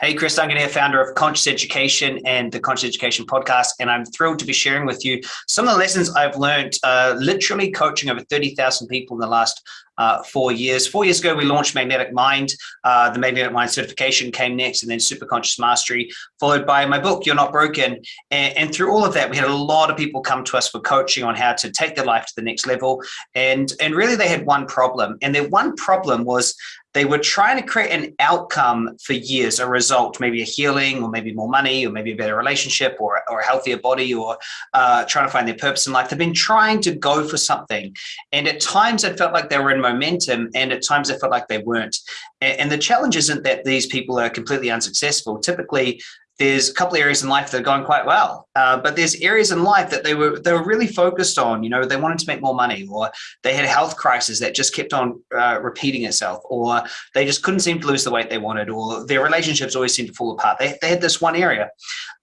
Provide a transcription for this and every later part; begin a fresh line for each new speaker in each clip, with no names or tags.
Hey, Chris Duncan here, founder of Conscious Education and the Conscious Education podcast. And I'm thrilled to be sharing with you some of the lessons I've learned uh, literally coaching over 30,000 people in the last uh, four years. Four years ago, we launched Magnetic Mind. Uh, the Magnetic Mind certification came next and then Super Conscious Mastery, followed by my book, You're Not Broken. And, and through all of that, we had a lot of people come to us for coaching on how to take their life to the next level. And, and really they had one problem. And their one problem was they were trying to create an outcome for years, a result, maybe a healing or maybe more money or maybe a better relationship or, or a healthier body or uh, trying to find their purpose in life. They've been trying to go for something. And at times it felt like they were in momentum and at times it felt like they weren't. And the challenge isn't that these people are completely unsuccessful. Typically, there's a couple of areas in life that are going quite well, uh, but there's areas in life that they were they were really focused on. You know, they wanted to make more money, or they had a health crisis that just kept on uh, repeating itself, or they just couldn't seem to lose the weight they wanted, or their relationships always seemed to fall apart. They, they had this one area,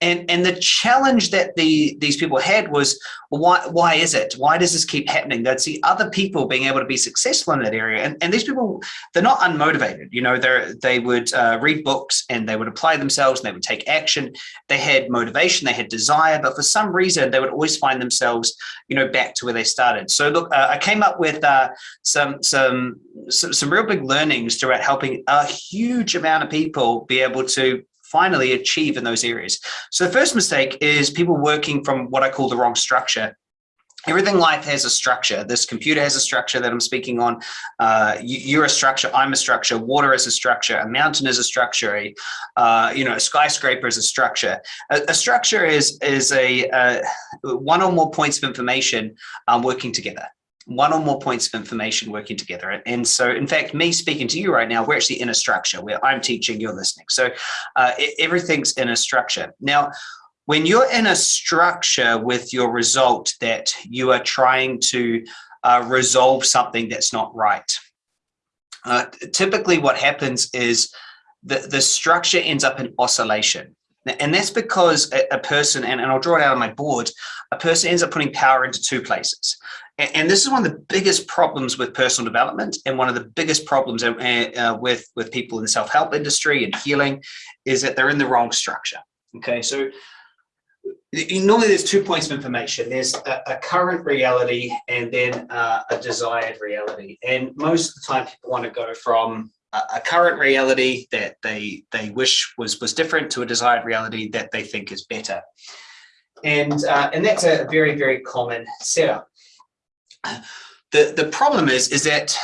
and and the challenge that the these people had was why why is it? Why does this keep happening? They'd see other people being able to be successful in that area, and and these people they're not unmotivated. You know, they they would uh, read books and they would apply themselves and they would take action they had motivation, they had desire, but for some reason they would always find themselves, you know, back to where they started. So look, uh, I came up with uh, some, some, some, some real big learnings throughout helping a huge amount of people be able to finally achieve in those areas. So the first mistake is people working from what I call the wrong structure everything life has a structure. This computer has a structure that I'm speaking on. Uh, you, are a structure. I'm a structure. Water is a structure. A mountain is a structure. A, uh, you know, a skyscraper is a structure. A, a structure is is a, a, one or more points of information um, working together. One or more points of information working together. And so, in fact, me speaking to you right now, we're actually in a structure where I'm teaching, you're listening. So uh, everything's in a structure. Now, when you're in a structure with your result that you are trying to uh, resolve something that's not right, uh, typically what happens is the, the structure ends up in oscillation. And that's because a, a person, and, and I'll draw it out on my board, a person ends up putting power into two places. And, and this is one of the biggest problems with personal development and one of the biggest problems uh, uh with, with people in the self-help industry and healing is that they're in the wrong structure. Okay, so normally there's two points of information. There's a, a current reality and then uh, a desired reality. And most of the time people want to go from a, a, current reality that they they wish was was different to a desired reality that they think is better. And uh, and that's a very, very common setup. The, the problem is, is that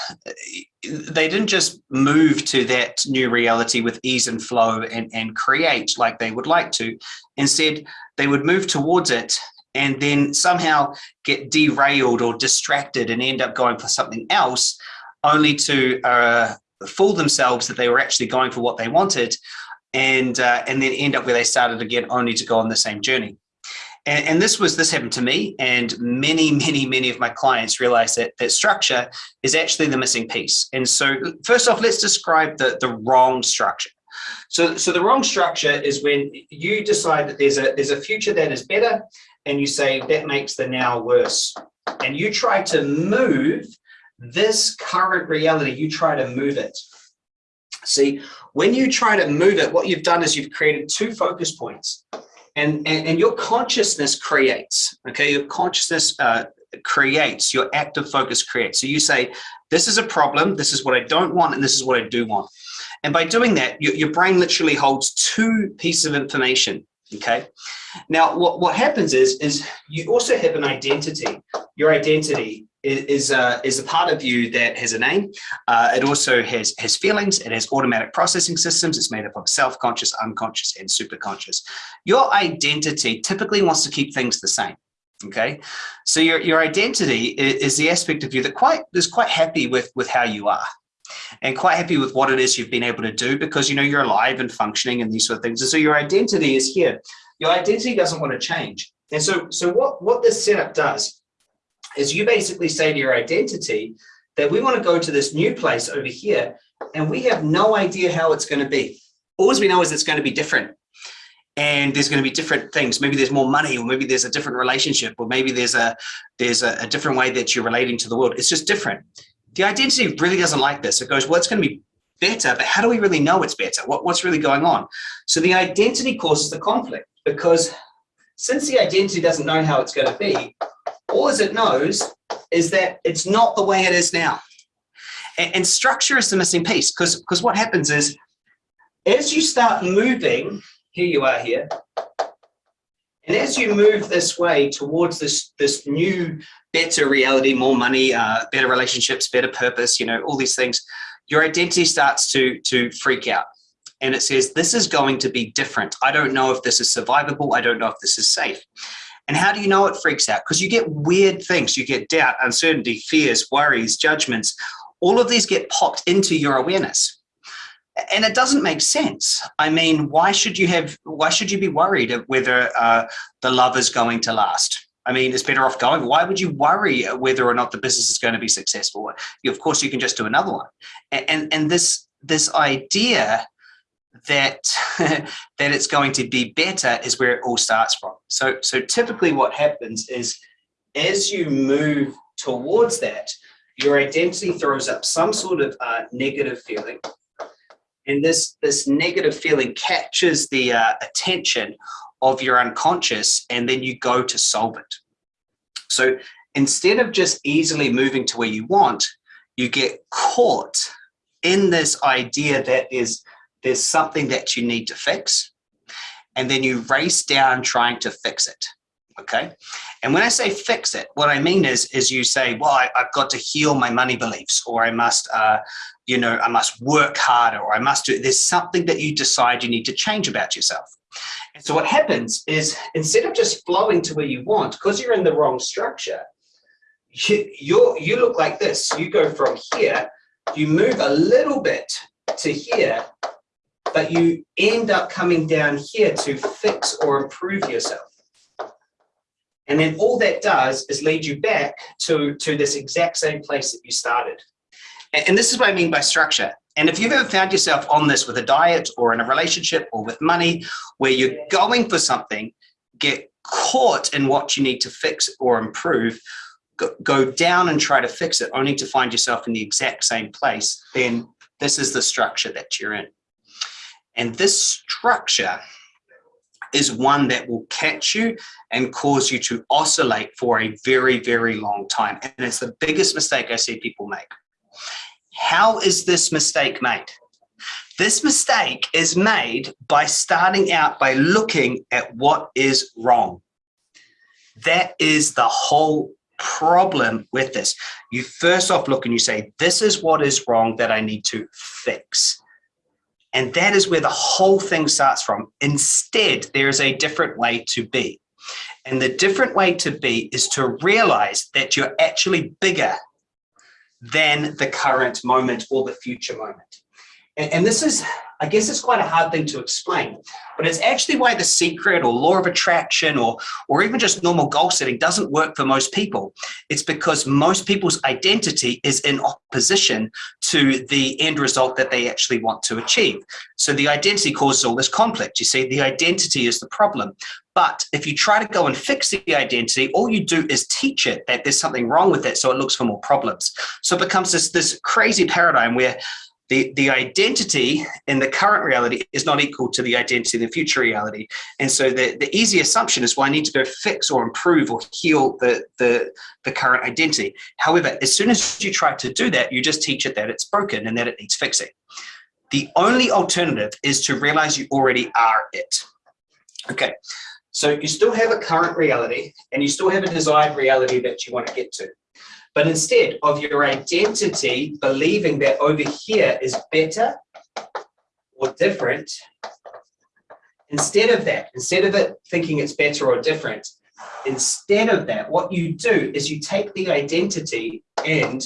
they didn't just move to that new reality with ease and flow and, and create like they would like to. Instead, they would move towards it and then somehow get derailed or distracted and end up going for something else only to uh, fool themselves that they were actually going for what they wanted and uh, and then end up where they started again only to go on the same journey. And, and, this was this happened to me and many, many, many of my clients realized that that structure is actually the missing piece. And so first off, let's describe the, the wrong structure. So, so the wrong structure is when you decide that there's a there's a future that is better and you say that makes the now worse. And you try to move this current reality, you try to move it. See, when you try to move it, what you've done is you've created two focus points and, and, and your consciousness creates, okay? Your consciousness uh, creates, your active focus creates. So you say, this is a problem, this is what I don't want, and this is what I do want. And by doing that, your, your brain literally holds two pieces of information, okay? Now, what, what happens is, is you also have an identity. Your identity is uh, is a part of you that has a name. Uh, it also has has feelings. It has automatic processing systems. It's made up of self-conscious, unconscious, and superconscious. Your identity typically wants to keep things the same. Okay, so your your identity is, is the aspect of you that quite is quite happy with with how you are and quite happy with what it is you've been able to do because you know you're alive and functioning and these sort of things. And so your identity is here. Your identity doesn't want to change. And so so what what this setup does is you basically say to your identity that we want to go to this new place over here and we have no idea how it's going to be. All we know is it's going to be different and there's going to be different things. Maybe there's more money or maybe there's a different relationship or maybe there's a there's a, a different way that you're relating to the world. It's just different. The identity really doesn't like this. It goes, well, it's going to be better, but how do we really know it's better? What, what's really going on? So the identity causes the conflict because since the identity doesn't know how it's going to be, all as it knows is that it's not the way it is now. And, and structure is the missing piece because because what happens is as you start moving, here you are here, and as you move this way towards this, this new, better reality, more money, uh, better relationships, better purpose, you know, all these things, your identity starts to, to freak out. And it says, this is going to be different. I don't know if this is survivable. I don't know if this is safe. And how do you know it freaks out? Because you get weird things. You get doubt, uncertainty, fears, worries, judgments. All of these get popped into your awareness and it doesn't make sense. I mean, why should you have, why should you be worried whether uh, the love is going to last? I mean, it's better off going. Why would you worry whether or not the business is going to be successful? Of course, you can just do another one. And, and, and this, this idea that, that it's going to be better is where it all starts from. So, so typically what happens is as you move towards that, your identity throws up some sort of uh, negative feeling and this, this negative feeling catches the uh, attention of your unconscious and then you go to solve it. So instead of just easily moving to where you want, you get caught in this idea that is there's something that you need to fix and then you race down trying to fix it okay? And when i say fix it what i mean is is you say well I, have got to heal my money beliefs or i must uh, you know i must work harder or i must do there's something that you decide you need to change about yourself. And so what happens is instead of just flowing to where you want because you're in the wrong structure you you you look like this. You go from here you move a little bit to here but you end up coming down here to fix or improve yourself and then all that does is lead you back to, to this exact same place that you started. And, and this is what I mean by structure. And if you've ever found yourself on this with a diet or in a relationship or with money, where you're going for something, get caught in what you need to fix or improve, go, go down and try to fix it, only to find yourself in the exact same place, then this is the structure that you're in. And this structure is one that will catch you and cause you to oscillate for a very, very long time. And it's the biggest mistake I see people make. How is this mistake made? This mistake is made by starting out by looking at what is wrong. That is the whole problem with this. You first off look and you say, this is what is wrong that I need to fix. And that is where the whole thing starts from. Instead, there is a different way to be. And the different way to be is to realize that you're actually bigger than the current moment or the future moment. And, and this is I guess it's quite a hard thing to explain, but it's actually why the secret or law of attraction or, or even just normal goal setting doesn't work for most people. It's because most people's identity is in opposition to the end result that they actually want to achieve. So the identity causes all this conflict. You see, the identity is the problem. But if you try to go and fix the identity, all you do is teach it that there's something wrong with it, so it looks for more problems. So it becomes this, this crazy paradigm where the, the identity in the current reality is not equal to the identity in the future reality. And so the, the easy assumption is, well, I need to go fix or improve or heal the, the, the current identity. However, as soon as you try to do that, you just teach it that it's broken and that it needs fixing. The only alternative is to realize you already are it. Okay, so you still have a current reality and you still have a desired reality that you want to get to. But instead of your identity believing that over here is better or different, instead of that, instead of it thinking it's better or different, instead of that, what you do is you take the identity and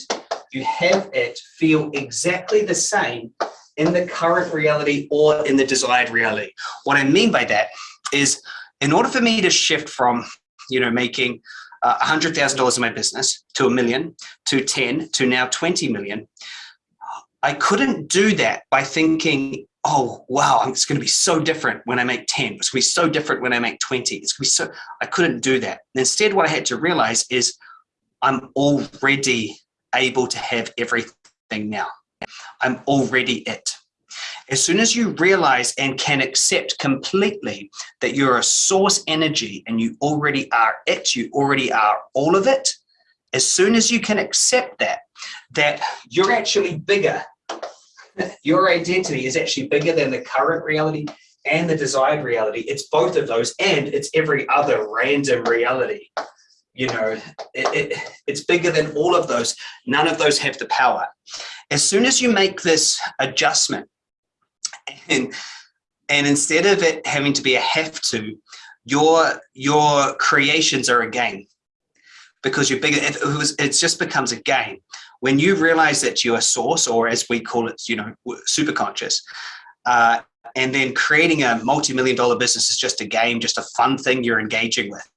you have it feel exactly the same in the current reality or in the desired reality. What I mean by that is in order for me to shift from, you know, making uh, $100,000 in my business to a million, to 10, to now 20 million. I couldn't do that by thinking, oh, wow, it's going to be so different when I make 10. It's going to be so different when I make 20. It's going to be so, I couldn't do that. instead, what I had to realize is I'm already able to have everything now. I'm already it. As soon as you realize and can accept completely that you're a source energy and you already are it, you already are all of it, as soon as you can accept that, that you're actually bigger, your identity is actually bigger than the current reality and the desired reality. It's both of those and it's every other random reality. You know, it, it, it's bigger than all of those. None of those have the power. As soon as you make this adjustment, and and instead of it having to be a have to your your creations are a game. Because you're bigger it, was, it just becomes a game. When you realize that you're a source or as we call it you know super conscious uh, and then creating a multi-million dollar business is just a game just a fun thing you're engaging with.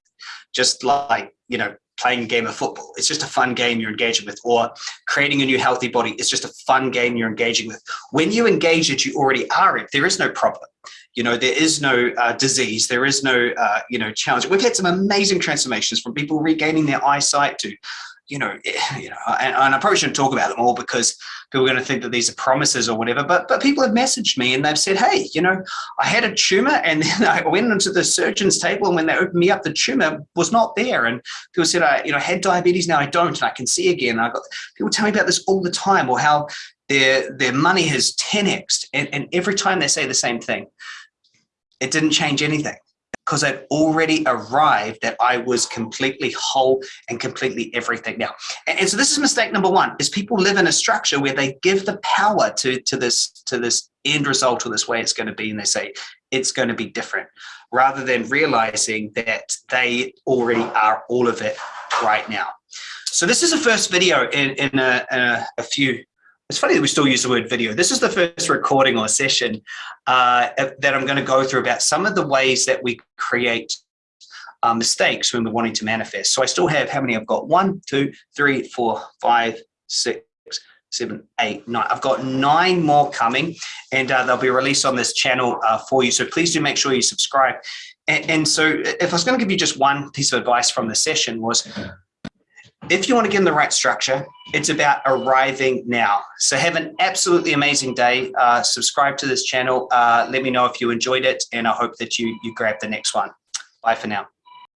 Just like you know playing a game of football. It's just a fun game you're engaging with, or creating a new healthy body. It's just a fun game you're engaging with. When you engage it, you already are it. There is no problem. You know, there is no uh, disease. There is no, uh, you know, challenge. We've had some amazing transformations from people regaining their eyesight to you know, eh, you know, and, and, I probably shouldn't talk about them all because people are going to think that these are promises or whatever. But but people have messaged me and they've said, hey, you know, I had a tumor and then I went into the surgeon's table and when they opened me up, the tumor was not there. And people said, I you know had diabetes now I don't and I can see again. And I got people tell me about this all the time or how their their money has 10x and, and every time they say the same thing, it didn't change anything because I'd already arrived that I was completely whole and completely everything now. And, and, so this is mistake number one is people live in a structure where they give the power to, to this to this end result or this way it's going to be and they say it's going to be different rather than realizing that they already are all of it right now. So this is the first video in, in a, a, a few it's funny that we still use the word video. This is the first recording or session uh, that I'm going to go through about some of the ways that we create uh, mistakes when we're wanting to manifest. So I still have how many I've got? One, two, three, four, five, six, seven, eight, nine. I've got nine more coming and uh, they'll be released on this channel uh, for you. So please do make sure you subscribe. And, and so if I was going to give you just one piece of advice from the session was if you want to get in the right structure, it's about arriving now. So have an absolutely amazing day. Uh, subscribe to this channel. Uh, let me know if you enjoyed it, and I hope that you, you grab the next one. Bye for now.